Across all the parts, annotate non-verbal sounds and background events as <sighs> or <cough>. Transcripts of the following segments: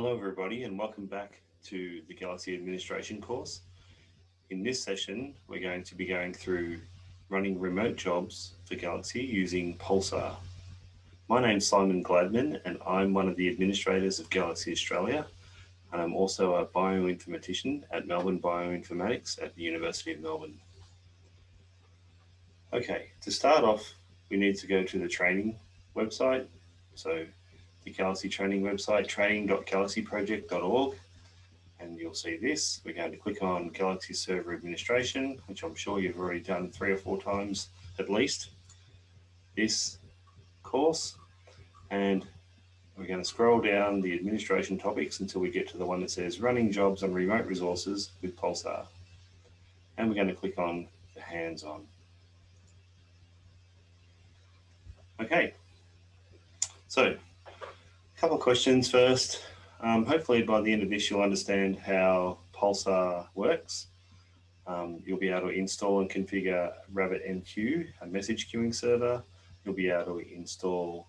Hello everybody and welcome back to the Galaxy Administration course. In this session, we're going to be going through running remote jobs for Galaxy using Pulsar. My name's Simon Gladman and I'm one of the administrators of Galaxy Australia and I'm also a bioinformatician at Melbourne Bioinformatics at the University of Melbourne. Okay, to start off, we need to go to the training website. So the Galaxy training website, training.galaxyproject.org, and you'll see this. We're going to click on Galaxy Server Administration, which I'm sure you've already done three or four times at least, this course, and we're going to scroll down the administration topics until we get to the one that says running jobs on remote resources with Pulsar. And we're going to click on the hands-on. Okay, so a couple of questions first. Um, hopefully by the end of this, you'll understand how Pulsar works. Um, you'll be able to install and configure RabbitMQ, a message queuing server. You'll be able to install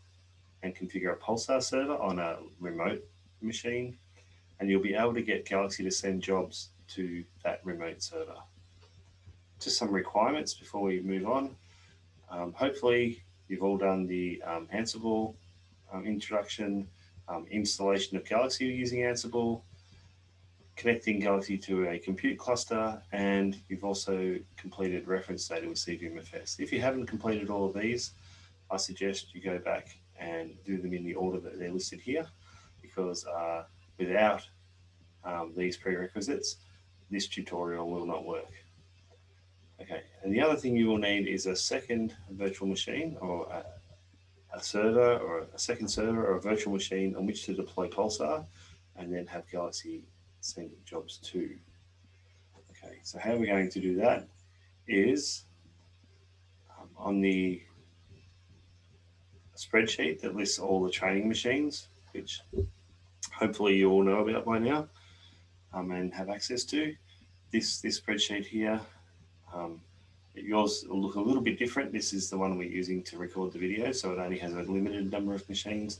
and configure a Pulsar server on a remote machine. And you'll be able to get Galaxy to send jobs to that remote server. Just some requirements before we move on. Um, hopefully You've all done the um, Ansible um, introduction, um, installation of Galaxy using Ansible, connecting Galaxy to a compute cluster, and you've also completed reference data with CVMFS. If you haven't completed all of these, I suggest you go back and do them in the order that they're listed here, because uh, without um, these prerequisites, this tutorial will not work. Okay, and the other thing you will need is a second virtual machine or a, a, server or a second server or a virtual machine on which to deploy Pulsar and then have Galaxy send jobs to. Okay, so how we're going to do that is um, on the spreadsheet that lists all the training machines, which hopefully you all know about by now um, and have access to. This, this spreadsheet here um, yours will look a little bit different. This is the one we're using to record the video, so it only has a limited number of machines.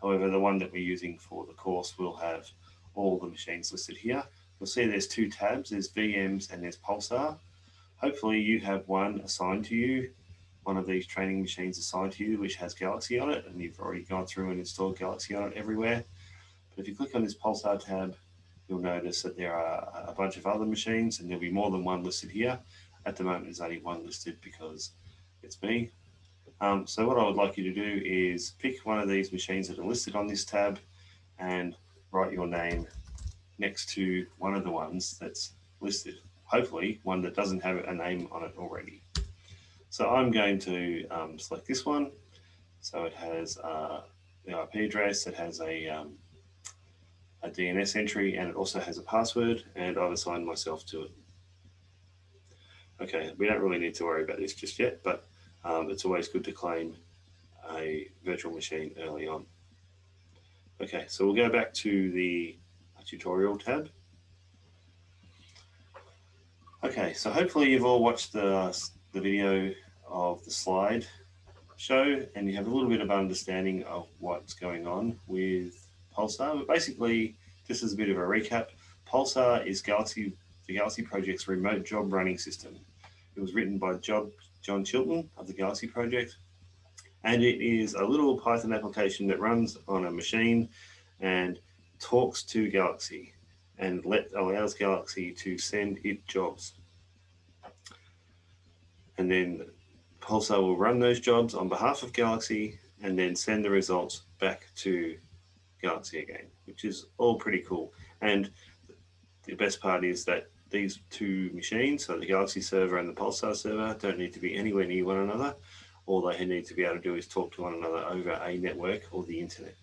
However, the one that we're using for the course will have all the machines listed here. You'll see there's two tabs, there's VMs and there's Pulsar. Hopefully you have one assigned to you, one of these training machines assigned to you, which has Galaxy on it, and you've already gone through and installed Galaxy on it everywhere. But if you click on this Pulsar tab, you'll notice that there are a bunch of other machines and there'll be more than one listed here. At the moment, there's only one listed because it's me. Um, so what I would like you to do is pick one of these machines that are listed on this tab and write your name next to one of the ones that's listed. Hopefully one that doesn't have a name on it already. So I'm going to um, select this one. So it has uh, the IP address, it has a, um, a DNS entry, and it also has a password, and I've assigned myself to it. Okay, we don't really need to worry about this just yet, but um, it's always good to claim a virtual machine early on. Okay, so we'll go back to the tutorial tab. Okay, so hopefully you've all watched the, the video of the slide show and you have a little bit of understanding of what's going on with Pulsar. But basically, just as a bit of a recap, Pulsar is Galaxy the Galaxy Project's remote job running system. It was written by Job, John Chilton of the Galaxy Project. And it is a little Python application that runs on a machine and talks to Galaxy and let allows Galaxy to send it jobs. And then Pulsar will run those jobs on behalf of Galaxy and then send the results back to Galaxy again, which is all pretty cool. And the best part is that these two machines, so the Galaxy server and the Pulsar server, don't need to be anywhere near one another. All they need to be able to do is talk to one another over a network or the internet.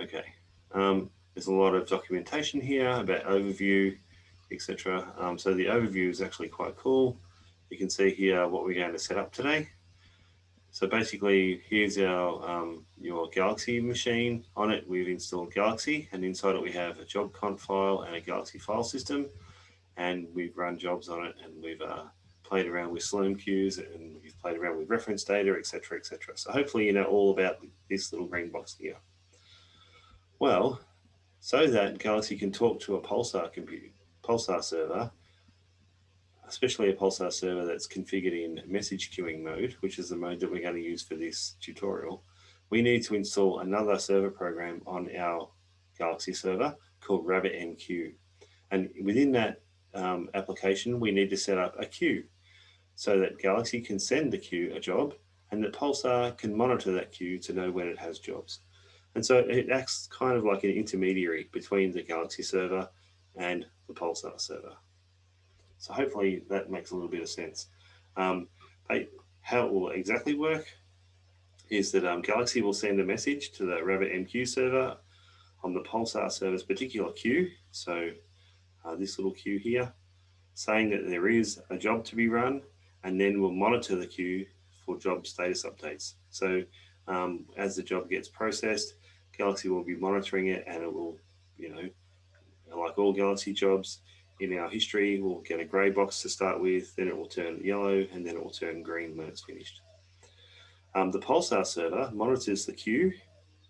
Okay, um, there's a lot of documentation here about overview, etc. Um, so the overview is actually quite cool. You can see here what we're going to set up today. So basically, here's our um, your Galaxy machine. On it, we've installed Galaxy, and inside it we have a job conf file and a Galaxy file system. And we've run jobs on it, and we've uh, played around with Slurm queues, and we've played around with reference data, etc., etc. So hopefully you know all about this little green box here. Well, so that Galaxy can talk to a Pulsar computer, Pulsar server, especially a Pulsar server that's configured in message queuing mode, which is the mode that we're going to use for this tutorial, we need to install another server program on our Galaxy server called RabbitMQ. And within that um, application, we need to set up a queue so that Galaxy can send the queue a job and that Pulsar can monitor that queue to know when it has jobs. And so it acts kind of like an intermediary between the Galaxy server and the Pulsar server. So hopefully that makes a little bit of sense. Um, how it will exactly work is that um, Galaxy will send a message to the RabbitMQ server on the Pulsar server's particular queue. So uh, this little queue here, saying that there is a job to be run, and then we'll monitor the queue for job status updates. So um, as the job gets processed, Galaxy will be monitoring it and it will, you know, like all Galaxy jobs in our history, we'll get a gray box to start with, then it will turn yellow and then it will turn green when it's finished. Um, the Pulsar server monitors the queue.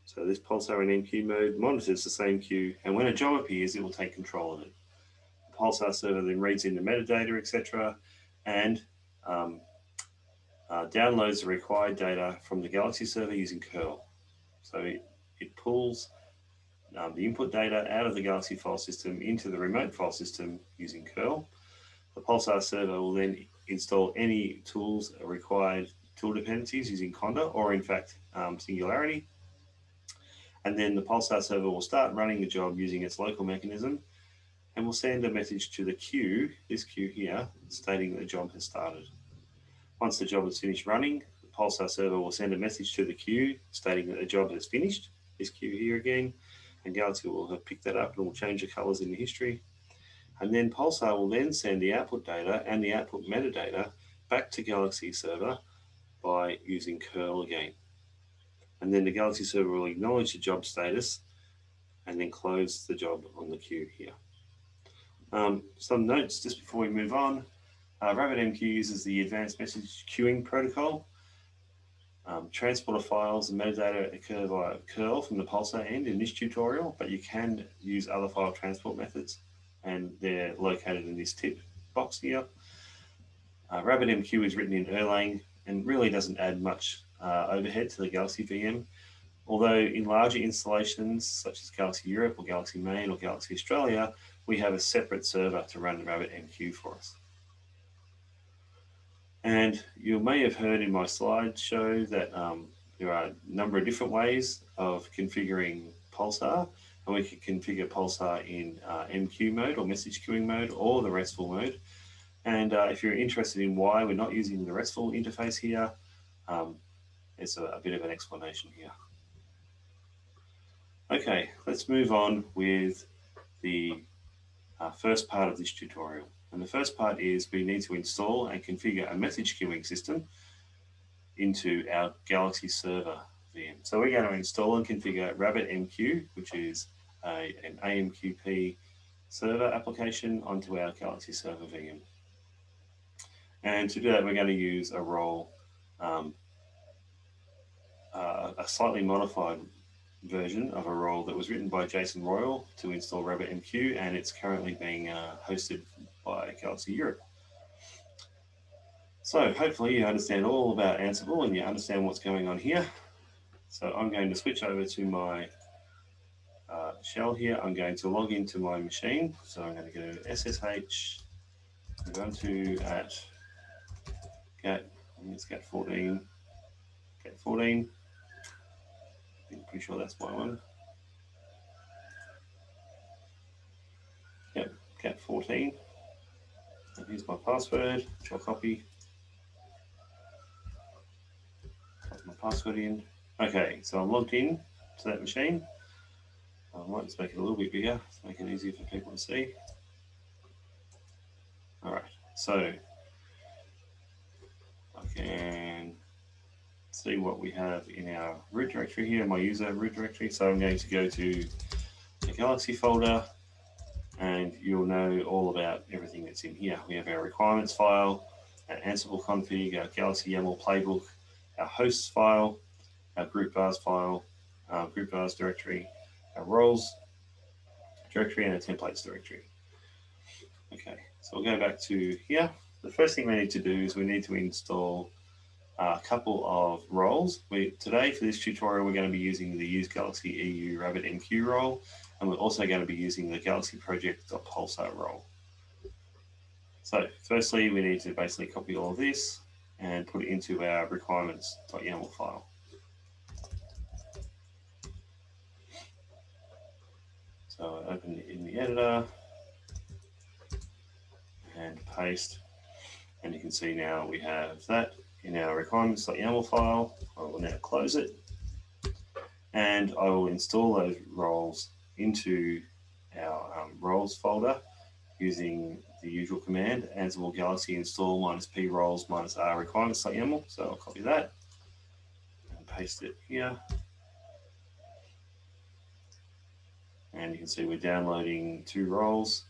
So this Pulsar in MQ mode monitors the same queue and when a job appears, it will take control of it. The Pulsar server then reads in the metadata, etc. and um, uh, downloads the required data from the Galaxy server using curl. So it, it pulls um, the input data out of the Galaxy file system into the remote file system using curl. The Pulsar server will then install any tools required tool dependencies using Conda or in fact um, Singularity. And then the Pulsar server will start running the job using its local mechanism and will send a message to the queue, this queue here, stating that the job has started. Once the job is finished running, the Pulsar server will send a message to the queue stating that the job has finished, this queue here again, and Galaxy will have picked that up and will change the colors in the history. And then Pulsar will then send the output data and the output metadata back to Galaxy server by using curl again. And then the Galaxy server will acknowledge the job status and then close the job on the queue here. Um, some notes just before we move on. Uh, RabbitMQ uses the advanced message queuing protocol. Um, transport of files and metadata occur via curl from the Pulsar end in this tutorial, but you can use other file transport methods and they're located in this tip box here. Uh, RabbitMQ is written in Erlang and really doesn't add much uh, overhead to the Galaxy VM. Although in larger installations such as Galaxy Europe or Galaxy Main or Galaxy Australia, we have a separate server to run RabbitMQ for us. And you may have heard in my slideshow that um, there are a number of different ways of configuring Pulsar. And we can configure Pulsar in uh, MQ mode or message queuing mode or the RESTful mode. And uh, if you're interested in why we're not using the RESTful interface here, um, there's a, a bit of an explanation here. Okay, let's move on with the uh, first part of this tutorial. And the first part is we need to install and configure a message queuing system into our Galaxy server VM. So we're going to install and configure RabbitMQ, which is a, an AMQP server application onto our Galaxy server VM. And to do that, we're going to use a role, um, uh, a slightly modified version of a role that was written by Jason Royle to install RabbitMQ, and it's currently being uh, hosted by Galaxy Europe. So hopefully you understand all about Ansible and you understand what's going on here. So I'm going to switch over to my uh, shell here. I'm going to log into my machine. So I'm going to go SSH, Ubuntu at gat, it's gat 14, gat 14. I'm pretty sure that's my one. Yep, gat 14. And here's my password, which I'll copy. Put my password in. Okay, so I'm logged in to that machine. I might just make it a little bit bigger to make it easier for people to see. All right, so I can see what we have in our root directory here, my user root directory. So I'm going to go to the Galaxy folder and you'll know all about everything that's in here. We have our requirements file, our Ansible config, our Galaxy YAML playbook, our hosts file, our group vars file, our group vars directory, our roles directory and a templates directory. Okay, so we'll go back to here. The first thing we need to do is we need to install a couple of roles. We, today for this tutorial, we're going to be using the Use Galaxy EU Rabbit MQ role, and we're also going to be using the Galaxy Project.pulsar role. So firstly, we need to basically copy all of this and put it into our requirements.yaml file. So I open it in the editor and paste, and you can see now we have that in our requirements.yaml file. I will now close it and I will install those roles into our um, roles folder using the usual command Ansible Galaxy install minus p roles minus r requirements.yaml. So I'll copy that and paste it here. And you can see we're downloading two roles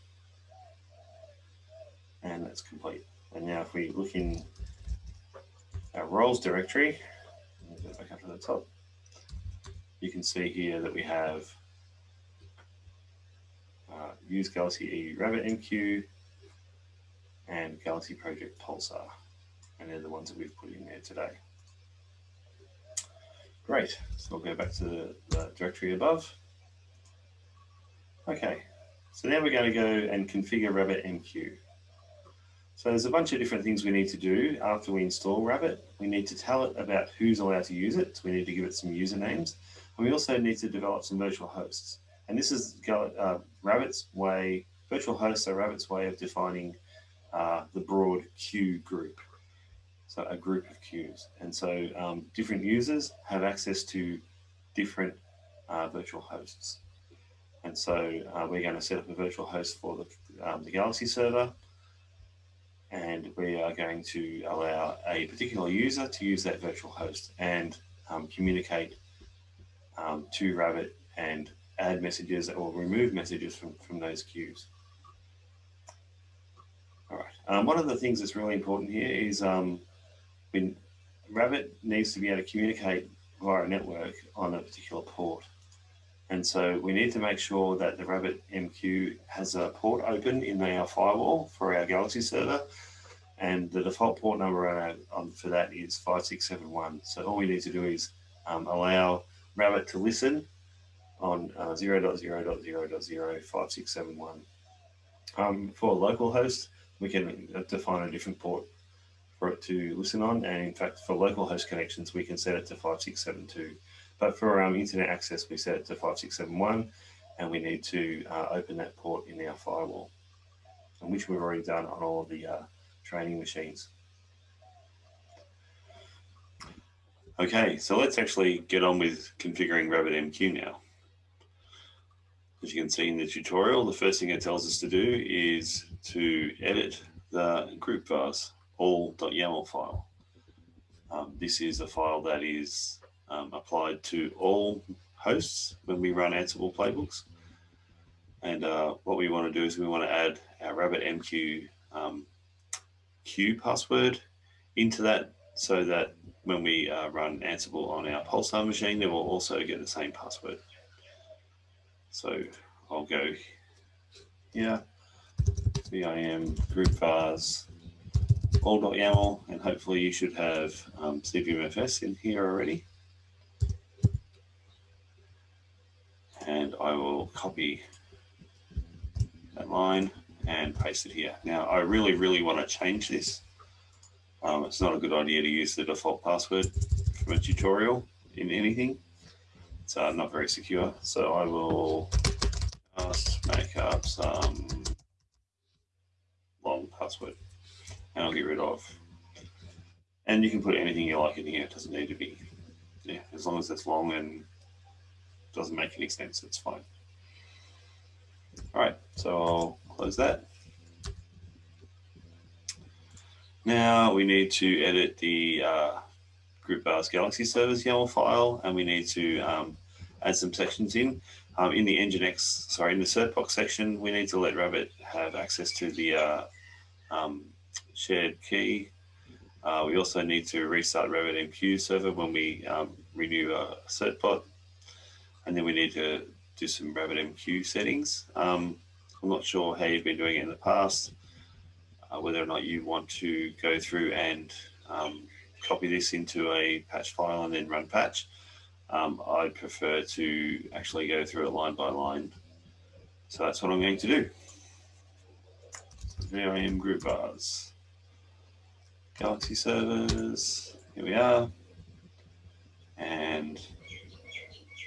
and that's complete. And now if we look in our roles directory, go back up to the top, you can see here that we have uh, use Galaxy EU Rabbit MQ and Galaxy Project Pulsar. And they're the ones that we've put in there today. Great, so we'll go back to the, the directory above. Okay, so now we're going to go and configure Rabbit MQ. So there's a bunch of different things we need to do after we install Rabbit. We need to tell it about who's allowed to use it. So we need to give it some usernames. And we also need to develop some virtual hosts. And this is uh, Rabbit's way, virtual hosts are Rabbit's way of defining uh, the broad queue group. So a group of queues. And so um, different users have access to different uh, virtual hosts. And so uh, we're going to set up a virtual host for the, um, the Galaxy server and we are going to allow a particular user to use that virtual host and um, communicate um, to Rabbit and add messages or remove messages from, from those queues. All right. Um, one of the things that's really important here is um, when Rabbit needs to be able to communicate via a network on a particular port. And so we need to make sure that the Rabbit MQ has a port open in our firewall for our Galaxy server. And the default port number on, on for that is 5671. So all we need to do is um, allow Rabbit to listen on uh, 0.0.0.05671. Um, for localhost, we can uh, define a different port for it to listen on. And in fact, for local host connections, we can set it to 5672. But for um, internet access, we set it to 5671 and we need to uh, open that port in our firewall, and which we've already done on all of the uh, training machines. Okay, so let's actually get on with configuring RabbitMQ now. As you can see in the tutorial, the first thing it tells us to do is to edit the group vars all.yaml file. Um, this is a file that is um, applied to all hosts when we run Ansible playbooks. And uh, what we want to do is we want to add our RabbitMQ um, queue password into that so that when we uh, run Ansible on our Pulsar machine, it will also get the same password. So I'll go here, vim group vars all.yaml, and hopefully you should have um, CVMFS in here already. and I will copy that line and paste it here. Now, I really, really want to change this. Um, it's not a good idea to use the default password from a tutorial in anything. It's uh, not very secure. So I will just make up some long password and I'll get rid of. And you can put anything you like in here. It doesn't need to be, yeah, as long as it's long and doesn't make any sense. It's fine. All right, so I'll close that. Now we need to edit the uh, group vars Galaxy servers YAML file, and we need to um, add some sections in. Um, in the Nginx, sorry, in the certbot section, we need to let Rabbit have access to the uh, um, shared key. Uh, we also need to restart Rabbit MQ server when we um, renew a certbot and then we need to do some RabbitMQ settings. Um, I'm not sure how you've been doing it in the past, uh, whether or not you want to go through and um, copy this into a patch file and then run patch. Um, I prefer to actually go through it line by line. So that's what I'm going to do. So VIM group vars, Galaxy servers, here we are. And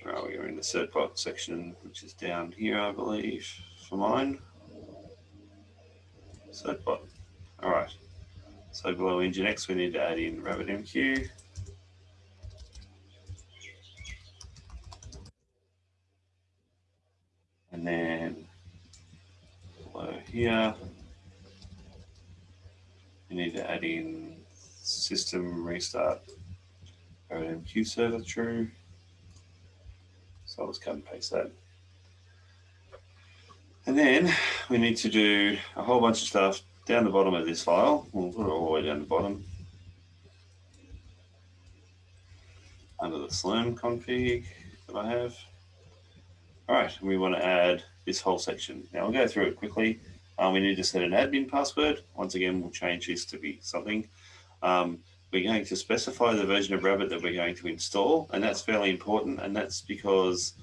where are we? We're in the certbot section, which is down here, I believe, for mine. Certbot. All right. So below Nginx, we need to add in RabbitMQ. And then below here, we need to add in system restart RabbitMQ server true. So I'll just cut and paste that. And then we need to do a whole bunch of stuff down the bottom of this file. We'll put it all the way down the bottom. Under the Slurm config that I have. All right, we want to add this whole section. Now I'll go through it quickly. Um, we need to set an admin password. Once again, we'll change this to be something. Um, we're going to specify the version of Rabbit that we're going to install, and that's fairly important, and that's because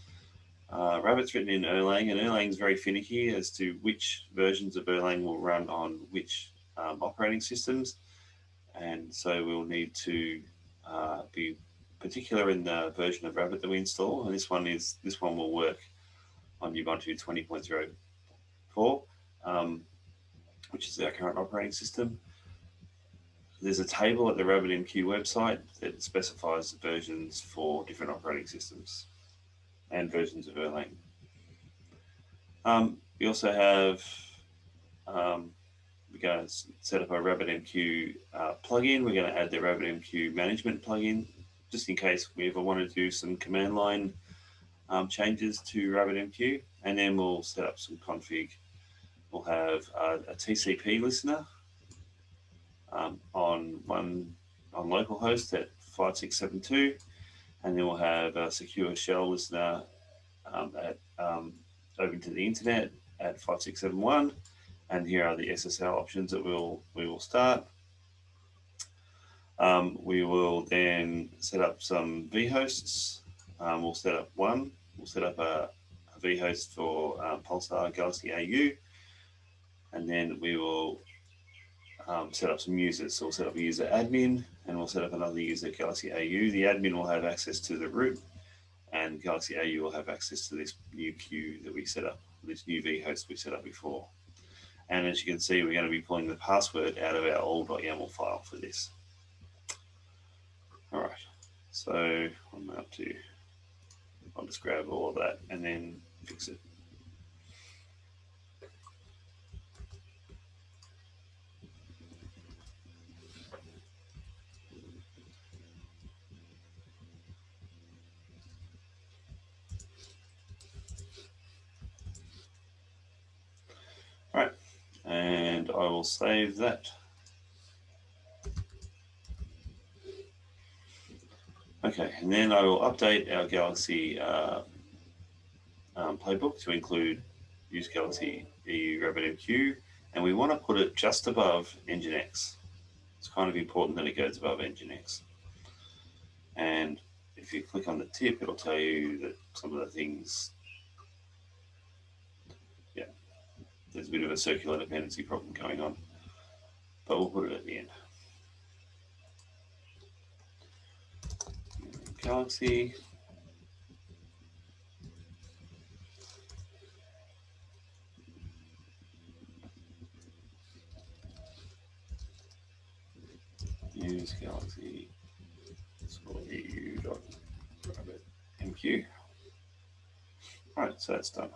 uh, Rabbit's written in Erlang, and Erlang is very finicky as to which versions of Erlang will run on which um, operating systems, and so we'll need to uh, be particular in the version of Rabbit that we install, and this one is this one will work on Ubuntu 20.04, um, which is our current operating system. There's a table at the RabbitMQ website that specifies the versions for different operating systems and versions of Erlang. Um, we also have, um, we're going to set up a RabbitMQ uh, plugin. We're going to add the RabbitMQ management plugin, just in case we ever want to do some command line um, changes to RabbitMQ. And then we'll set up some config. We'll have a TCP listener um, on one on localhost at 5672 and then we'll have a secure shell listener um, at um, open to the internet at 5671 and here are the SSL options that we'll we will start. Um, we will then set up some vhosts. Um, we'll set up one. We'll set up a, a vhost for uh, Pulsar Galaxy AU and then we will um, set up some users. So we'll set up a user admin and we'll set up another user Galaxy AU. The admin will have access to the root and Galaxy AU will have access to this new queue that we set up, this new vhost we set up before. And as you can see, we're going to be pulling the password out of our old.yaml file for this. All right, so I'm up to, I'll just grab all of that and then fix it. and I will save that. Okay, and then I will update our Galaxy uh, um, playbook to include use Galaxy EU RabbitMQ, and we want to put it just above Nginx. It's kind of important that it goes above Nginx. And if you click on the tip, it'll tell you that some of the things there's a bit of a circular dependency problem going on, but we'll put it at the end. Galaxy. Use Galaxy score EU dot MQ. All right, so that's done.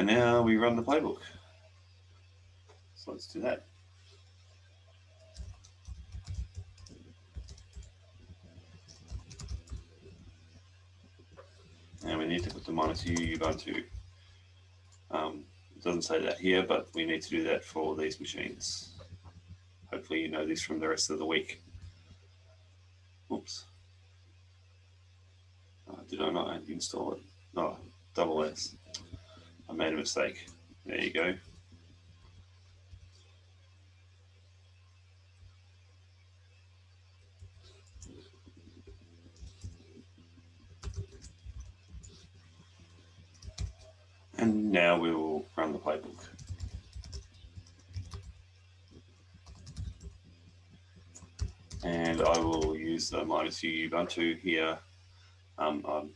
And now we run the playbook. So let's do that. And we need to put the minus u Ubuntu. Um, it doesn't say that here, but we need to do that for these machines. Hopefully you know this from the rest of the week. Oops, Uh, did I not install it? No, double S. I made a mistake. There you go. And now we will run the playbook. And I will use the minus U Ubuntu here. Um, um,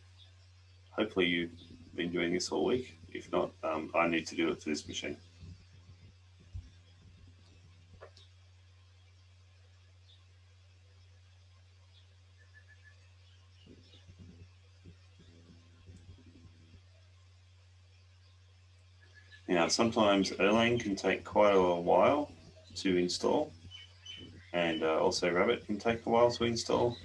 hopefully you've been doing this all week. If not, um, I need to do it for this machine. Now, sometimes Erlang can take quite a while to install, and uh, also Rabbit can take a while to install,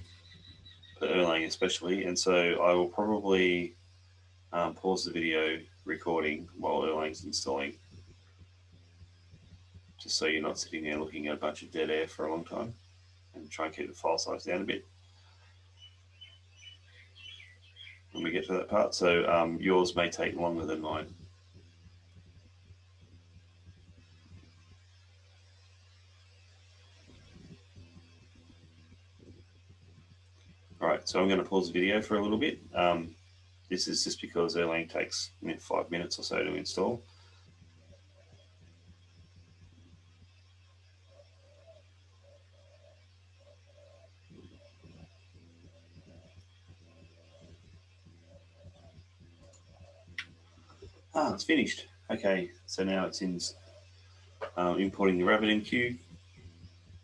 but Erlang especially. And so I will probably um, pause the video recording while Erlang's installing, just so you're not sitting there looking at a bunch of dead air for a long time, and try and keep the file size down a bit. When we get to that part, so um, yours may take longer than mine. All right, so I'm going to pause the video for a little bit. Um, this is just because Erlang takes you know, five minutes or so to install. Ah, it's finished. Okay, so now it's in um, importing the RabbitMQ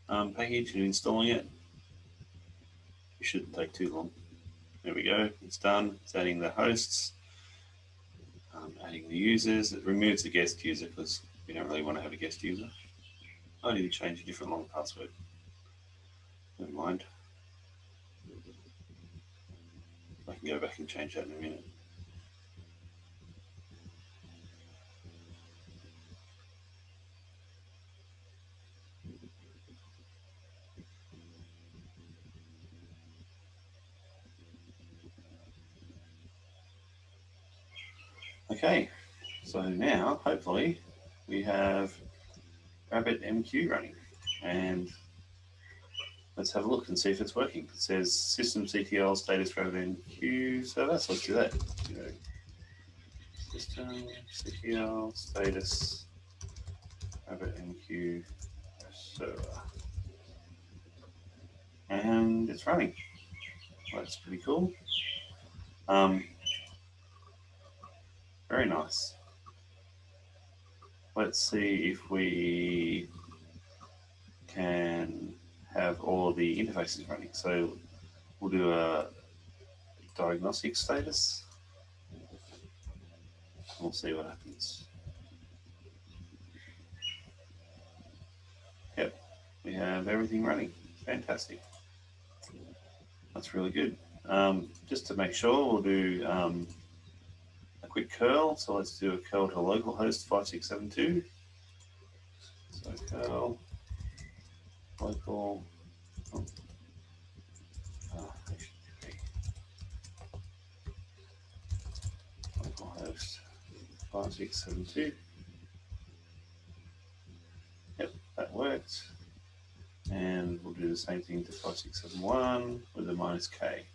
um, package and installing it It shouldn't take too long. There we go, it's done. It's adding the hosts, um, adding the users. It removes the guest user because we don't really want to have a guest user. I need to change a different long password. Never mind. I can go back and change that in a minute. Okay, so now hopefully we have RabbitMQ running and let's have a look and see if it's working. It says systemctl status RabbitMQ server, so let's do that. Systemctl status RabbitMQ server. And it's running. That's pretty cool. Um, very nice. Let's see if we can have all the interfaces running. So we'll do a diagnostic status. We'll see what happens. Yep, we have everything running. Fantastic. That's really good. Um, just to make sure, we'll do um, quick curl. So let's do a curl to localhost 5672. So curl local oh, localhost 5672. Yep, that worked. And we'll do the same thing to 5671 with a minus K.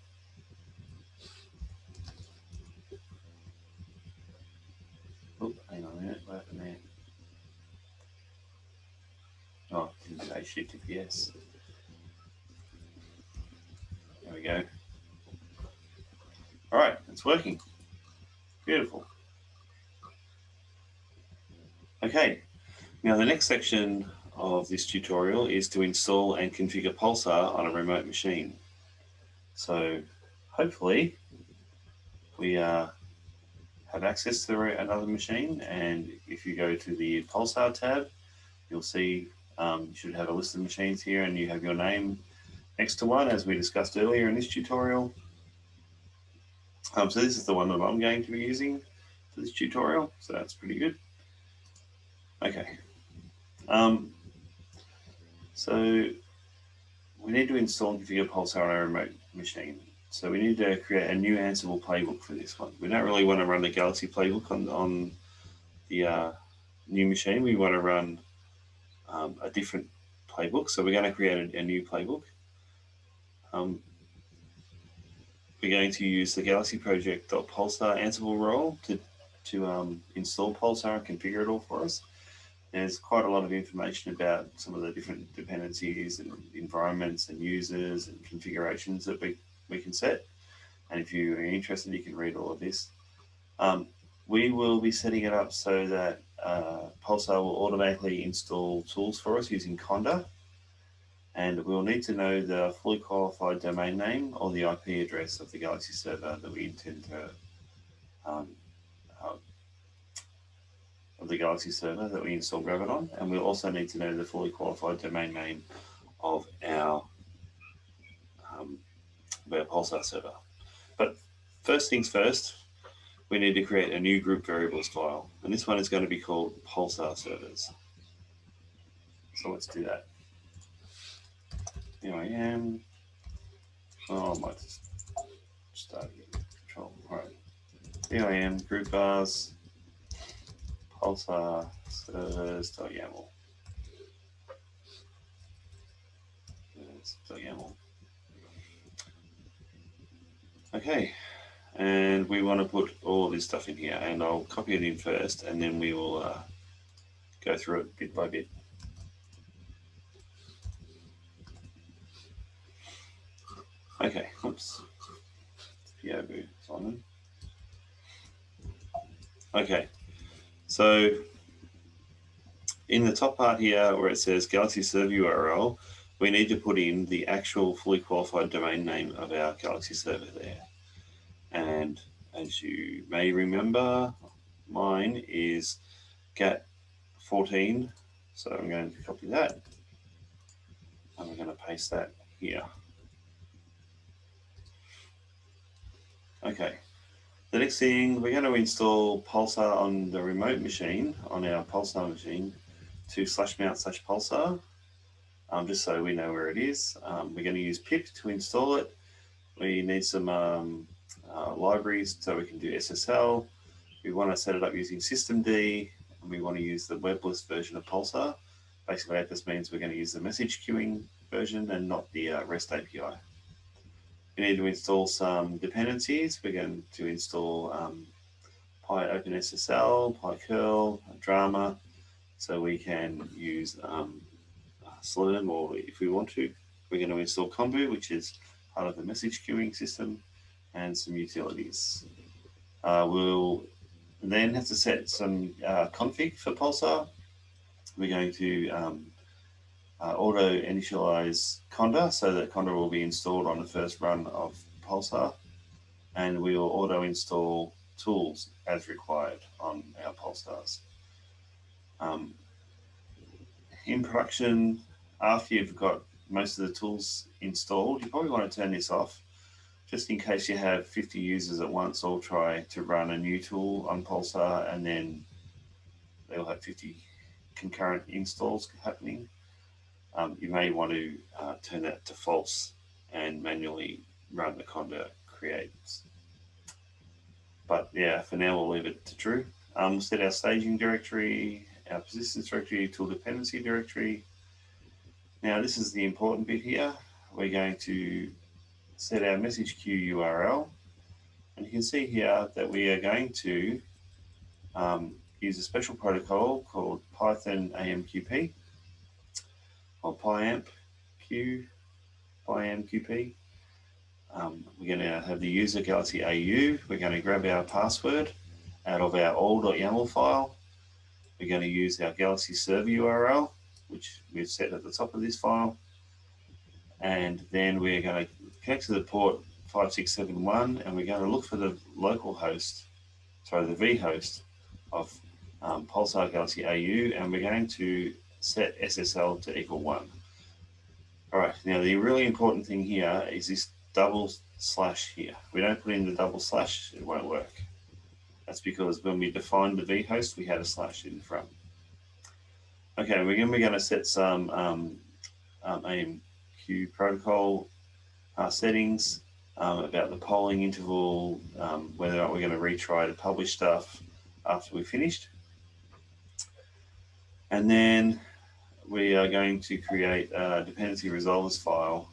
HTTPS. There we go. All right, it's working. Beautiful. Okay, now the next section of this tutorial is to install and configure Pulsar on a remote machine. So hopefully we uh, have access to another machine and if you go to the Pulsar tab, you'll see um, you should have a list of machines here and you have your name next to one as we discussed earlier in this tutorial. Um, so this is the one that I'm going to be using for this tutorial. So that's pretty good. Okay. Um, so we need to install and configure Pulsar on our remote machine. So we need to create a new Ansible playbook for this one. We don't really want to run the Galaxy playbook on, on the uh, new machine. We want to run um, a different playbook. So we're going to create a, a new playbook. Um, we're going to use the Galaxy Project.pulsar Ansible role to, to um, install Pulsar and configure it all for us. There's quite a lot of information about some of the different dependencies and environments and users and configurations that we, we can set. And if you're interested, you can read all of this. Um, we will be setting it up so that uh, Pulsar will automatically install tools for us using Conda and we'll need to know the fully qualified domain name or the IP address of the Galaxy server that we intend to um, uh, of the Galaxy server that we install Rabbit on, and we'll also need to know the fully qualified domain name of our of Pulsar server. But first things first, we need to create a new group variables file, and this one is going to be called Pulsar servers. So let's do that. Here I am. Oh, I might just start again. Control. All right. Here I am. Group vars. Pulsar servers.yaml. YAML. Okay, and we want to put all this stuff in here, and I'll copy it in first, and then we will uh, go through it bit by bit. Okay, oops. Simon. Okay, so in the top part here where it says Galaxy Server URL, we need to put in the actual fully qualified domain name of our Galaxy server there. And as you may remember, mine is GAT14. So I'm going to copy that. And we're going to paste that here. Okay. The next thing, we're going to install Pulsar on the remote machine, on our Pulsar machine, to slash mount slash Pulsar, um, just so we know where it is. Um, we're going to use pip to install it. We need some um, uh, libraries so we can do SSL. We want to set it up using systemd, and we want to use the webless version of Pulsar. Basically, that just means we're going to use the message queuing version and not the uh, REST API. We need to install some dependencies. We're going to install um, PyOpenSSL, PyCurl, DRMAA, so we can use um, Slurm or if we want to. We're going to install Kombu, which is part of the message queuing system, and some utilities. Uh, we'll then have to set some uh, config for Pulsar. We're going to um, uh, auto initialize Conda so that Conda will be installed on the first run of Pulsar and we will auto install tools as required on our Pulsars. Um, in production, after you've got most of the tools installed, you probably want to turn this off just in case you have 50 users at once all try to run a new tool on Pulsar and then they'll have 50 concurrent installs happening um, you may want to uh, turn that to false and manually run the conda creates. But yeah, for now we'll leave it to true. Um, we'll set our staging directory, our persistence directory, tool dependency directory. Now this is the important bit here. We're going to set our message queue URL. And you can see here that we are going to um, use a special protocol called Python AMQP or PyAmp Q, PyAMQP. Um, we're going to have the user Galaxy AU. We're going to grab our password out of our all.yaml file. We're going to use our Galaxy server URL, which we've set at the top of this file. And then we're going to connect to the port 5671 and we're going to look for the local host, sorry, the vhost of um, Pulsar Galaxy AU and we're going to set SSL to equal one. All right, now the really important thing here is this double slash here. We don't put in the double slash, it won't work. That's because when we defined the vhost, we had a slash in front. Okay, we're going, we're going to set some um, um, AMQ protocol uh, settings. um, about the polling interval, um, whether or not we're going to retry to publish stuff after we've finished. And then we are going to create a dependency resolvers file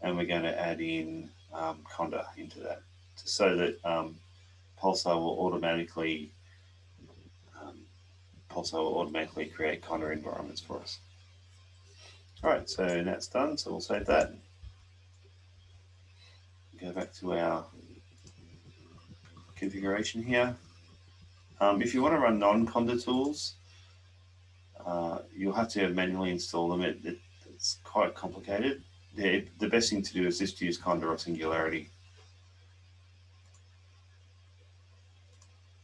and we're going to add in um, Conda into that so that um, Pulsar will automatically Will automatically create Conda environments for us. All right, so that's done. So we'll save that. Go back to our configuration here. Um, if you want to run non-Conda tools, uh, you'll have to manually install them. It, it, it's quite complicated. The, the best thing to do is just use Conda or Singularity.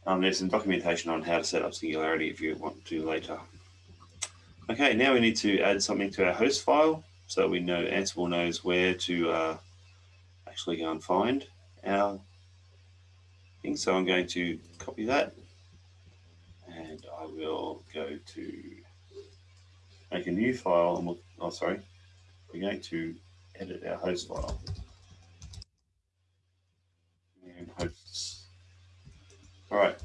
Um, there's some documentation on how to set up Singularity if you want to later. Okay, now we need to add something to our host file so we know Ansible knows where to uh, actually go and find our thing. So I'm going to copy that and I will go to make a new file and we'll, oh sorry, we're going to edit our host file. And hosts. All right.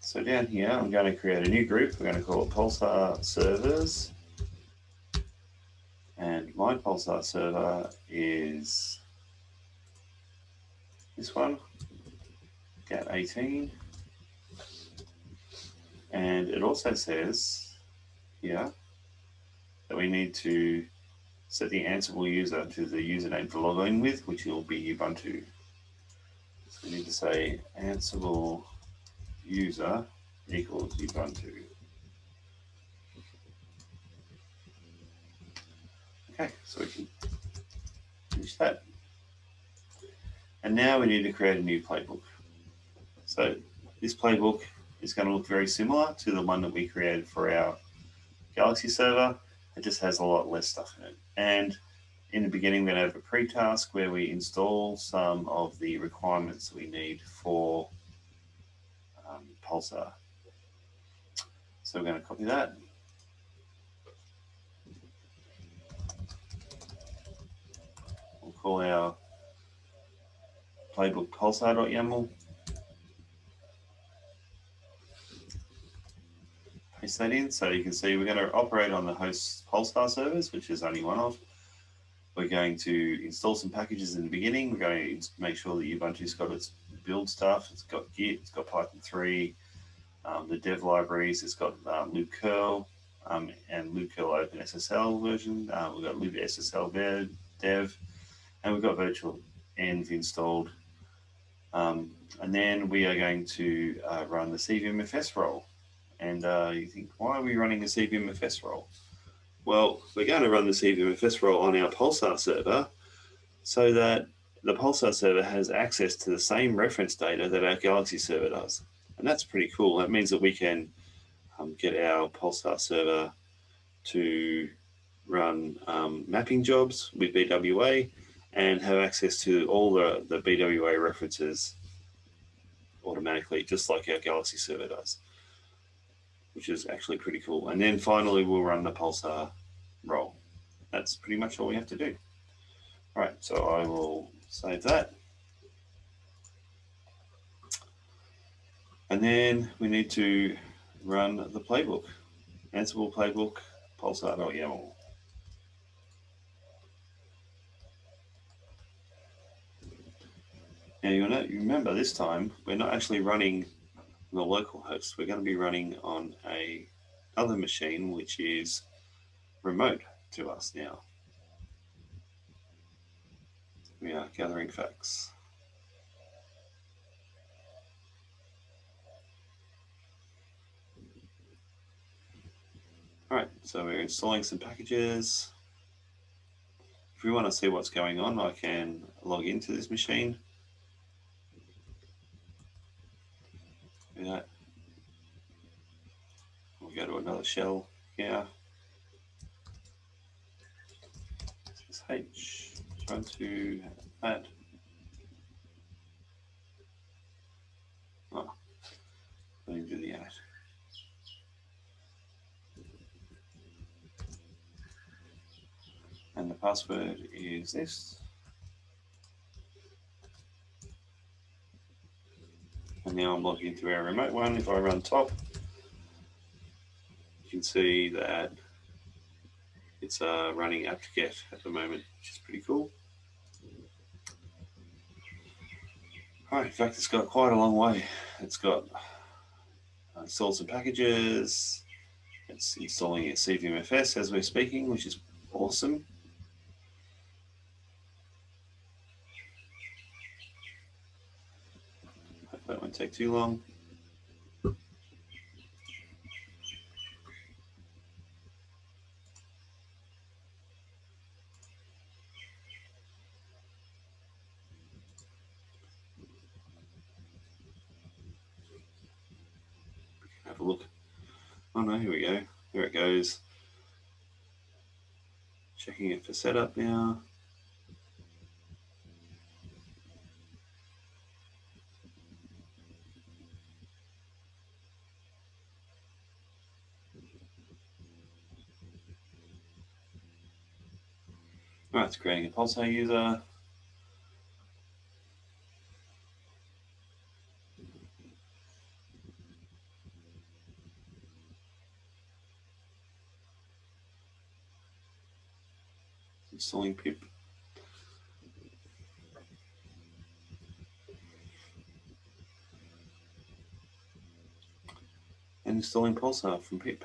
So down here, I'm going to create a new group. We're going to call it Pulsar Servers. And my Pulsar server is this one, GAT 18. And it also says here that we need to set the Ansible user to the username to log in with, which will be Ubuntu. We need to say Ansible user equals Ubuntu. Okay, so we can finish that. And now we need to create a new playbook. So this playbook is going to look very similar to the one that we created for our Galaxy server. It just has a lot less stuff in it. And in the beginning, we're going to have a pre-task where we install some of the requirements we need for um, Pulsar. So we're going to copy that. We'll call our playbook pulsar.yaml. paste that in. So you can see we're going to operate on the host Pulsar servers, which is only one of. We're going to install some packages in the beginning. We're going to make sure that Ubuntu's got its build stuff. It's got Git, it's got Python 3, um, the dev libraries, it's got um, libcurl um, and libcurl OpenSSL version. Uh, we've got libSSL dev, and we've got virtual env installed. Um, and then we are going to uh, run the CVMFS role. And uh, you think, why are we running a CVMFS role? Well, we're going to run the CVMFS role on our Pulsar server so that the Pulsar server has access to the same reference data that our Galaxy server does. And that's pretty cool. That means that we can um, get our Pulsar server to run um, mapping jobs with BWA and have access to all the, the BWA references automatically, just like our Galaxy server does which is actually pretty cool. And then finally, we'll run the pulsar role. That's pretty much all we have to do. All right, so I will save that. And then we need to run the playbook, Ansible playbook, pulsar.yaml. Now you remember this time, we're not actually running the local host. We're going to be running on a other machine, which is remote to us now. We are gathering facts. All right, so we're installing some packages. If we want to see what's going on, I can log into this machine. That. We'll go to another shell here. This is H, try to add. Oh, let me do the add. And the password is this. And now I'm logged into our remote one. If I run top, you can see that it's uh, running apt-get at the moment, which is pretty cool. Right, in fact, it's got quite a long way. It's got uh, installed some packages. It's installing a CVMFS as we're speaking, which is awesome. That won't take too long. Have a look. Oh no, here we go. There it goes. Checking it for setup now. It's creating a Pulsar user. installing uh, pip. And installing Pulsar from pip.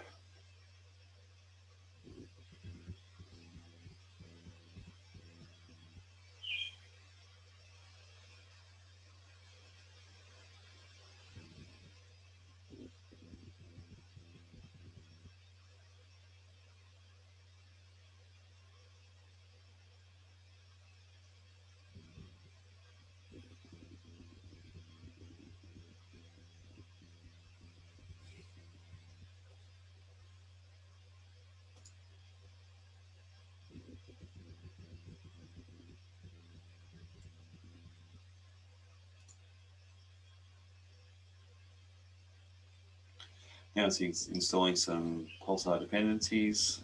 Now it's installing some Pulsar dependencies,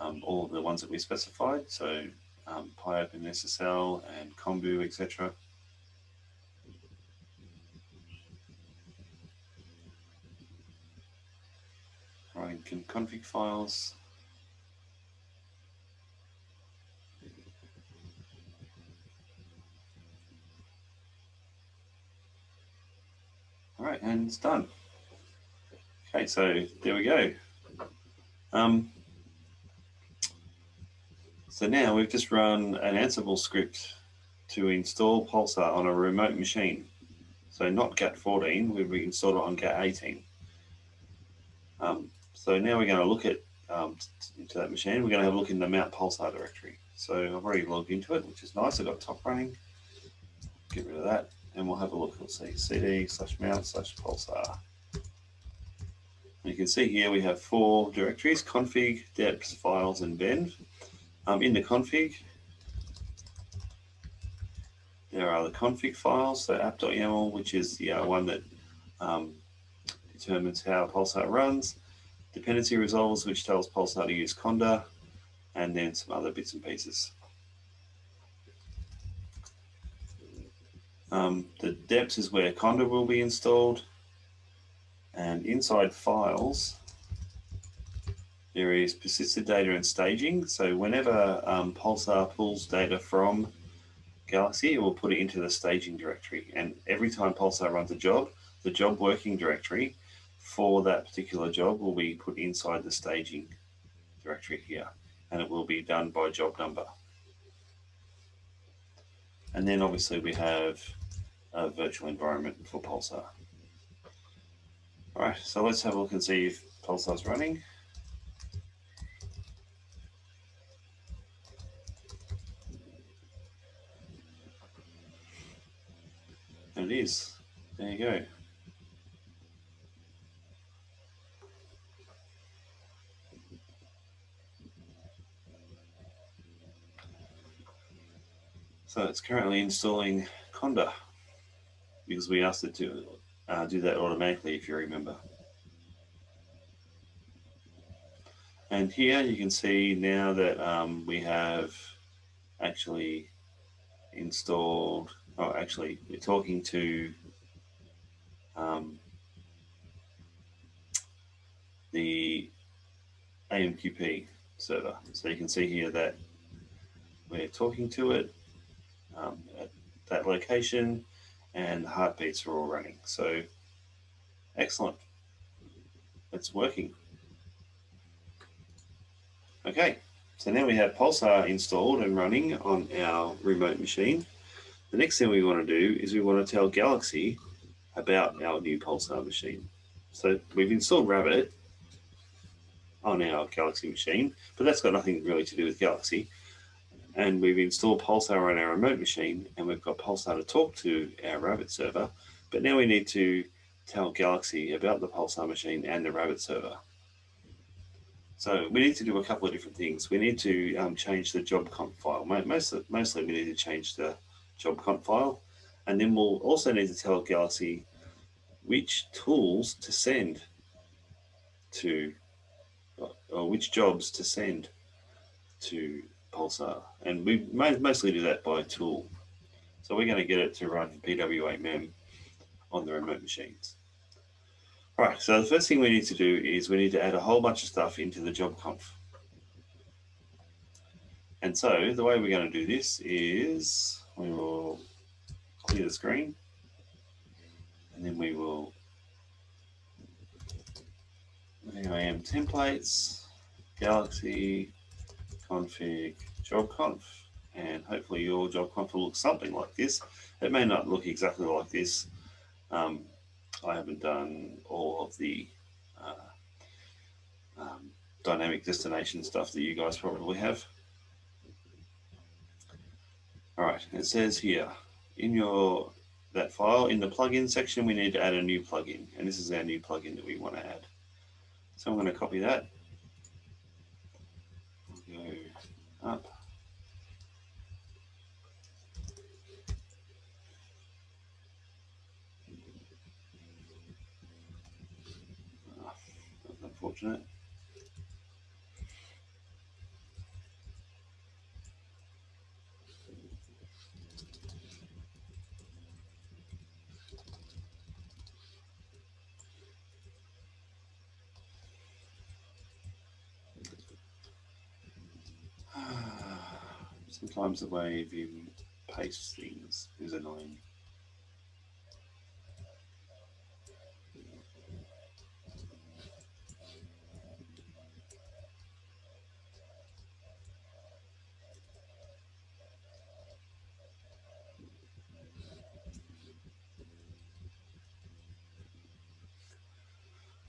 um, all of the ones that we specified, so um, PyOpenSSL and Kombu, etc. Writing config files. All right, and it's done. Okay, so there we go. Um, so now we've just run an Ansible script to install Pulsar on a remote machine. So not GAT14, we've installed it on GAT18. Um, so now we're going to look at um, into that machine. We're going to have a look in the Mount Pulsar directory. So I've already logged into it, which is nice. I've got top running. Get rid of that, and we'll have a look. We'll see cd slash mount slash pulsar. You can see here we have four directories, config, deps, files, and venv. Um, in the config, there are the config files, so app.yaml, which is the uh, one that um, determines how Pulsar runs, dependency resolvers, which tells Pulsar to use Conda, and then some other bits and pieces. Um, the deps is where Conda will be installed. And inside files, there is persisted data and staging. So whenever um, Pulsar pulls data from Galaxy, it will put it into the staging directory. And every time Pulsar runs a job, the job working directory for that particular job will be put inside the staging directory here. And it will be done by job number. And then obviously we have a virtual environment for Pulsar. Right, so let's have a look and see if Pulsar's running. It is. There you go. So it's currently installing Conda because we asked it to uh, do that automatically if you remember. And here you can see now that um, we have actually installed, oh, actually we're talking to um, the AMQP server. So you can see here that we're talking to it um, at that location and the heartbeats are all running. So excellent. It's working. Okay, so now we have Pulsar installed and running on our remote machine. The next thing we want to do is we want to tell Galaxy about our new Pulsar machine. So we've installed Rabbit on our Galaxy machine, but that's got nothing really to do with Galaxy. And we've installed Pulsar on our remote machine, and we've got Pulsar to talk to our Rabbit server. But now we need to tell Galaxy about the Pulsar machine and the Rabbit server. So we need to do a couple of different things. We need to um, change the job conf file. Most, mostly we need to change the job conf file. And then we'll also need to tell Galaxy which tools to send to or which jobs to send to Pulsar. And we mostly do that by tool. So we're going to get it to run BWA-MEM on the remote machines. All right, so the first thing we need to do is we need to add a whole bunch of stuff into the job conf. And so the way we're going to do this is we will clear the screen and then we will IAM templates, Galaxy, config, job conf, and hopefully your job conf will look something like this. It may not look exactly like this. Um, I haven't done all of the uh, um, dynamic destination stuff that you guys probably have. All right, it says here in your that file in the plugin section, we need to add a new plugin, and this is our new plugin that we want to add. So I'm going to copy that. Go up. Oh, that's unfortunate. <sighs> Sometimes the way you paste things is annoying.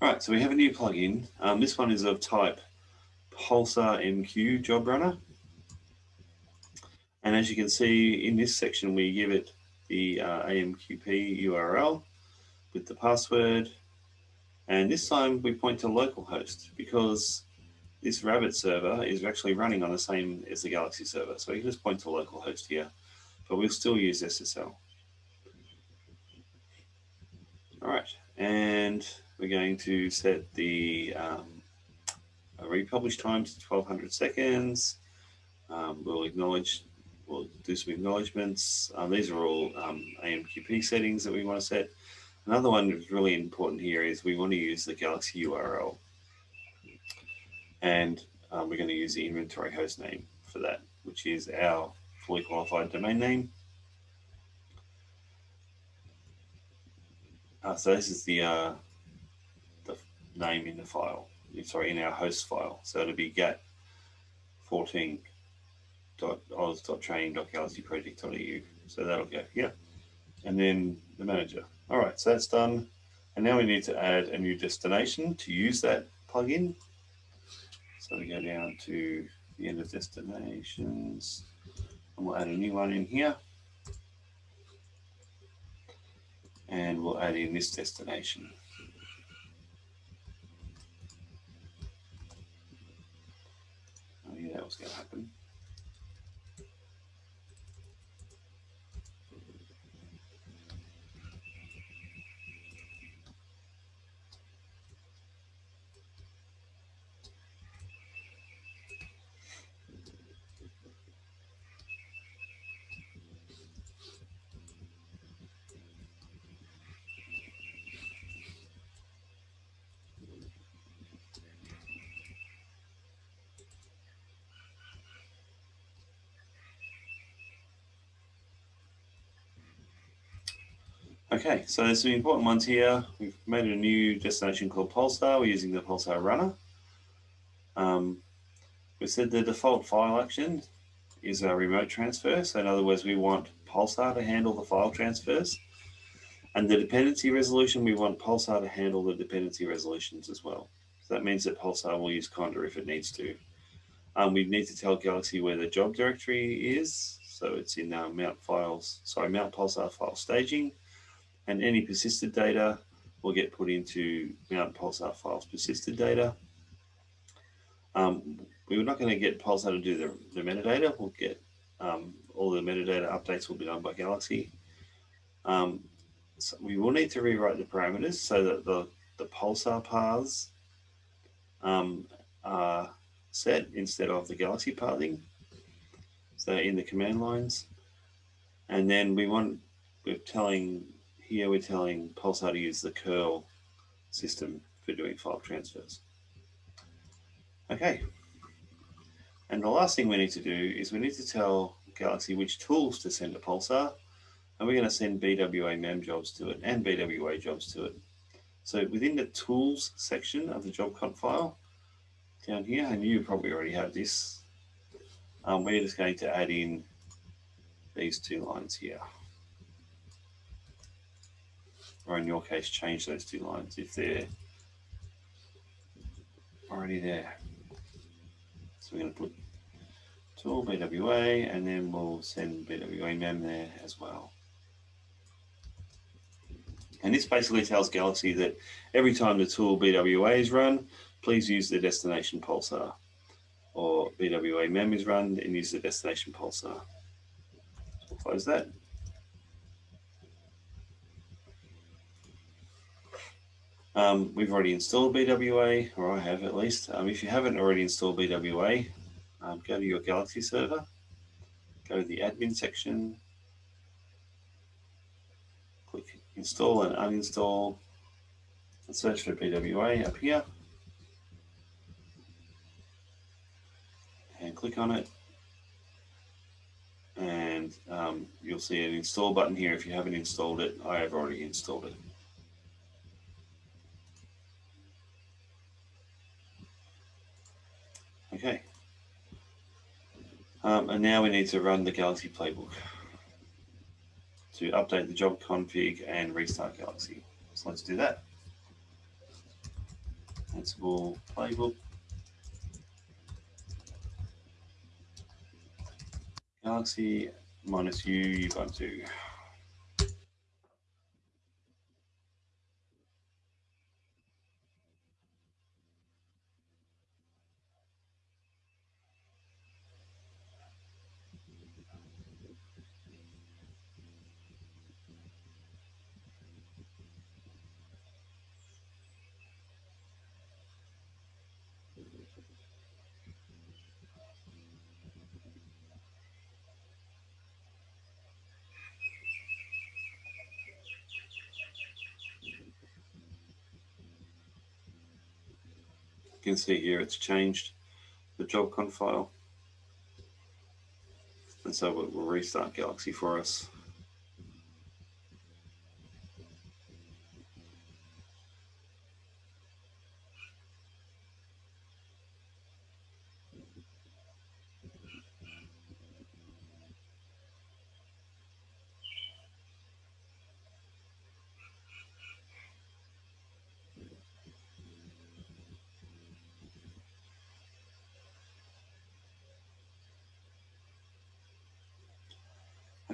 All right, so we have a new plugin. Um, this one is of type Pulsar MQ Job Runner. And as you can see in this section, we give it the uh, AMQP URL with the password. And this time we point to localhost because this Rabbit server is actually running on the same as the Galaxy server. So we can just point to localhost here, but we'll still use SSL. All right, and we're going to set the um, republish time to 1200 seconds. Um, we'll acknowledge we'll do some acknowledgements. Um, these are all um, AMQP settings that we want to set. Another one that's really important here is we want to use the Galaxy URL. And um, we're going to use the inventory host name for that, which is our fully qualified domain name. Uh, so this is the, uh, the name in the file, sorry, in our host file. So it'll be gat 14 oz.training.galaxyproject.eu. So that'll go here. And then the manager. All right, so that's done. And now we need to add a new destination to use that plugin. So we go down to the end of destinations and we'll add a new one in here. And we'll add in this destination. Oh yeah, that was going to happen. Okay, so there's some important ones here. We've made a new destination called Pulsar. We're using the Pulsar runner. Um, we said the default file action is a remote transfer. So in other words, we want Pulsar to handle the file transfers. And the dependency resolution, we want Pulsar to handle the dependency resolutions as well. So that means that Pulsar will use Conda if it needs to. Um, we need to tell Galaxy where the job directory is. So it's in uh, mount files, sorry, mount Pulsar file staging. And any persisted data will get put into mount Pulsar files persisted data. Um, we're not going to get Pulsar to do the, the metadata. We'll get um, all the metadata updates will be done by Galaxy. Um, so we will need to rewrite the parameters so that the, the Pulsar paths um, are set instead of the Galaxy pathing. So in the command lines. And then we want, we're telling, here we're telling Pulsar to use the curl system for doing file transfers. Okay. And the last thing we need to do is we need to tell Galaxy which tools to send to Pulsar. And we're going to send BWA mem jobs to it and BWA jobs to it. So within the tools section of the job conf file down here, and you probably already have this, um, we're just going to add in these two lines here. Or in your case, change those two lines if they're already there. So we're going to put tool BWA and then we'll send BWA mem there as well. And this basically tells Galaxy that every time the tool BWA is run, please use the destination pulsar. Or BWA mem is run and use the destination pulsar. So we'll close that. Um, we've already installed BWA, or I have at least. Um, if you haven't already installed BWA, um, go to your Galaxy server, go to the admin section, click install and uninstall, and search for BWA up here. And click on it. And um, you'll see an install button here. If you haven't installed it, I have already installed it. Okay. Um, and now we need to run the Galaxy playbook to update the job config and restart Galaxy. So let's do that. Ansible playbook. Galaxy minus U Ubuntu. Can see here it's changed the job conf file. And so we'll restart Galaxy for us.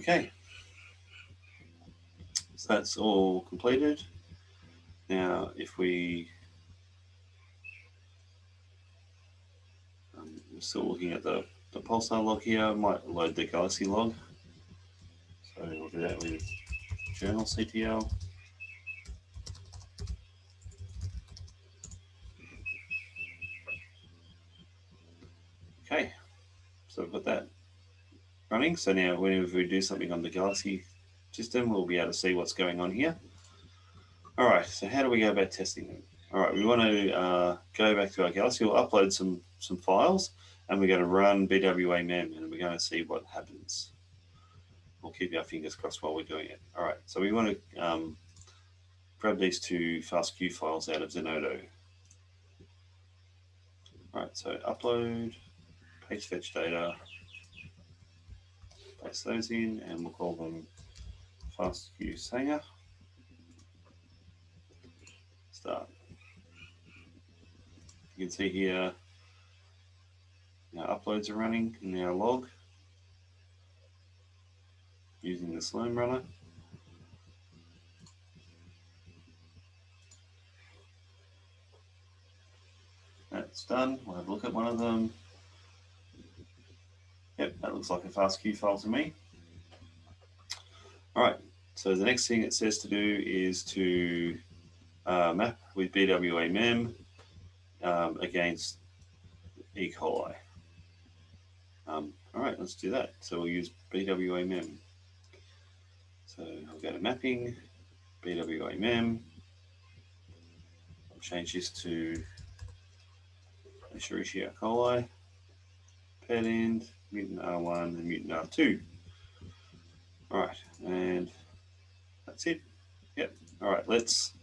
Okay. So that's all completed. Now, if we, um, we're still looking at the, the pulsar log here, I might load the Galaxy log. So we'll do that with journal CTL. Okay, so we've got that running. So now whenever we do something on the Galaxy system, we'll be able to see what's going on here. All right, so how do we go about testing them? All right, we want to uh, go back to our Galaxy, we'll upload some, some files and we're going to run BWA mem and we're going to see what happens. we'll keep our fingers crossed while we're doing it. All right, so we want to um, grab these two FastQ files out of Zenodo. All right, so upload, paste fetch data, paste those in, and we'll call them FastQ Sanger. Start. You can see here, now uploads are running in our log using the Slurm runner. That's done. We'll have a look at one of them. Yep, that looks like a FastQ file to me. All right, so the next thing it says to do is to uh, map with BWA mem um, against E. coli. Um, all right, let's do that. So we'll use BWA mem. So I'll go to mapping, BWA mem. I'll change this to Escherichia coli, paired end, mutant R1 and mutant R2. All right, and that's it. Yep. All right, let's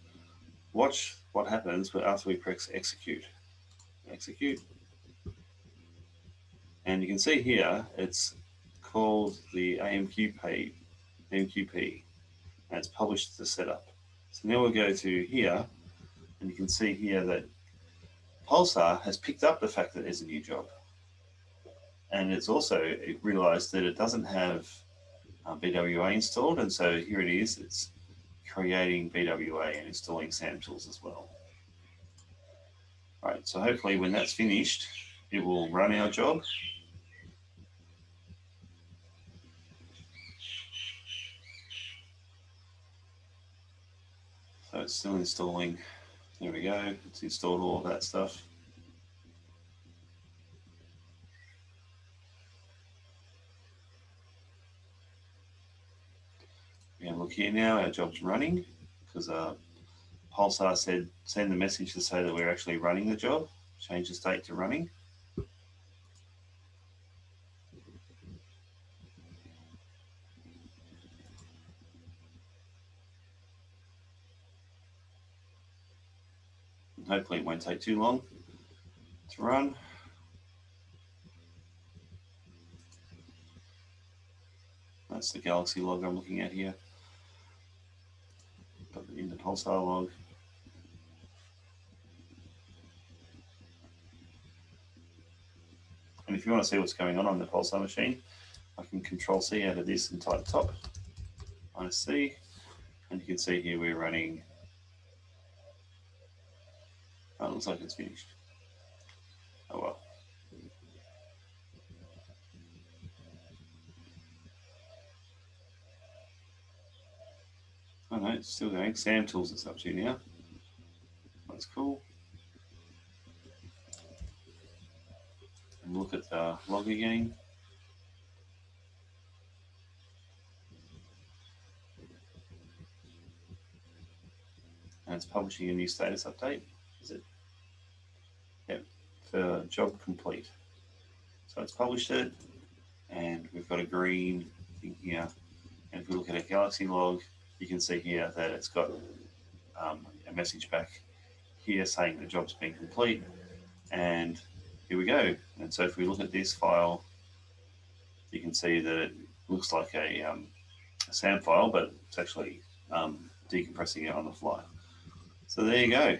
watch what happens after we press execute. Execute. And you can see here, it's called the AMQP, AMQP, and it's published the setup. So now we'll go to here, and you can see here that Pulsar has picked up the fact that there's a new job. And it's also it realized that it doesn't have uh, BWA installed. And so here it is, it's creating BWA and installing SAM tools as well. All right, so hopefully when that's finished, it will run our job. So it's still installing. There we go. It's installed all of that stuff. And look here now, our job's running because uh, Pulsar said send the message to say that we're actually running the job, change the state to running. Hopefully it won't take too long to run. That's the Galaxy log I'm looking at here in the Pulsar log. And if you want to see what's going on on the Pulsar machine, I can control C out of this and type top minus C. And you can see here we're running, oh, it looks like it's finished. Oh well. Oh no, it's still going. Sam Tools it's up to now. That's cool. And look at the log again. And it's publishing a new status update, is it? Yep, for job complete. So it's published it, and we've got a green thing here. And if we look at a Galaxy log, you can see here that it's got um, a message back here saying the job's been complete. And here we go. And so if we look at this file, you can see that it looks like a, um, a SAM file, but it's actually um, decompressing it on the fly. So there you go.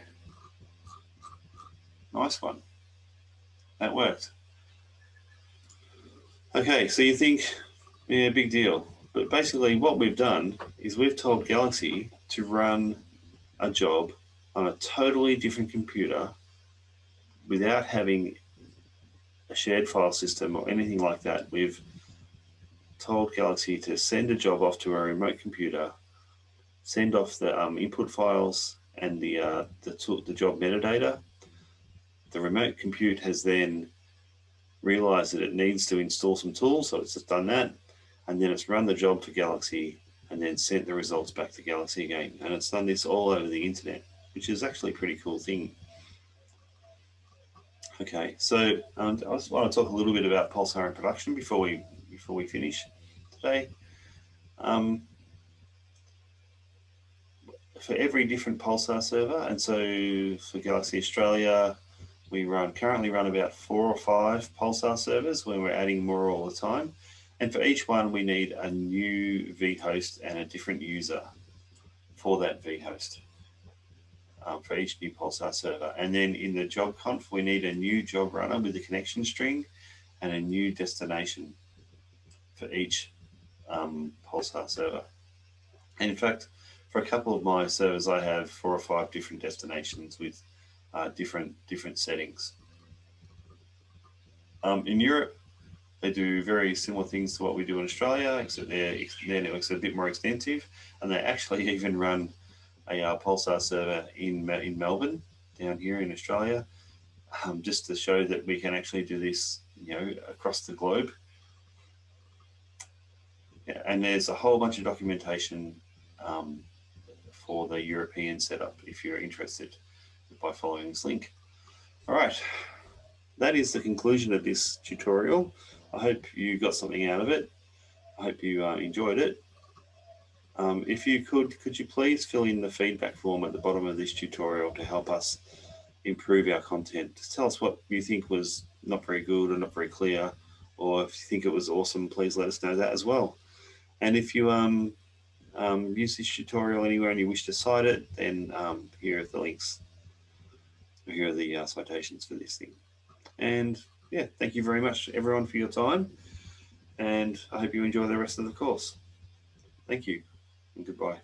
Nice one. That worked. Okay, so you think, yeah, big deal. But basically what we've done is we've told Galaxy to run a job on a totally different computer without having a shared file system or anything like that. We've told Galaxy to send a job off to a remote computer, send off the um, input files and the, uh, the, the job metadata. The remote compute has then realized that it needs to install some tools, so it's just done that and then it's run the job for Galaxy and then sent the results back to Galaxy again. And it's done this all over the internet, which is actually a pretty cool thing. Okay, so um, I just want to talk a little bit about Pulsar in production before we before we finish today. Um, for every different Pulsar server, and so for Galaxy Australia, we run currently run about four or five Pulsar servers when we're adding more all the time. And for each one, we need a new vhost and a different user for that vhost um, for each new Pulsar server. And then in the job conf, we need a new job runner with a connection string and a new destination for each um, Pulsar server. And in fact, for a couple of my servers, I have four or five different destinations with uh, different different settings. Um, in Europe, they do very similar things to what we do in Australia, except their, their networks are a bit more extensive, and they actually <laughs> even run a uh, Pulsar server in in Melbourne down here in Australia, um, just to show that we can actually do this, you know, across the globe. Yeah, and there's a whole bunch of documentation um, for the European setup if you're interested by following this link. All right, that is the conclusion of this tutorial. I hope you got something out of it. I hope you uh, enjoyed it. Um, if you could, could you please fill in the feedback form at the bottom of this tutorial to help us improve our content. Just tell us what you think was not very good or not very clear, or if you think it was awesome, please let us know that as well. And if you um, um, use this tutorial anywhere and you wish to cite it, then um, here are the links. Here are the uh, citations for this thing. And yeah, thank you very much everyone for your time. And I hope you enjoy the rest of the course. Thank you and goodbye.